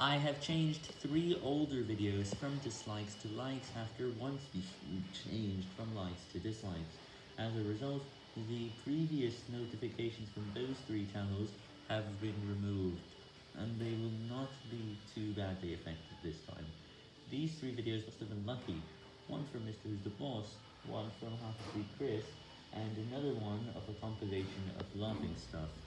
I have changed three older videos from dislikes to likes after once we changed from likes to dislikes. As a result, the previous notifications from those three channels have been removed, and they will not be too badly affected this time. These three videos must have been lucky, one from Mr. Who's the Boss, one from Half Asleep Chris, and another one of a compilation of laughing stuff.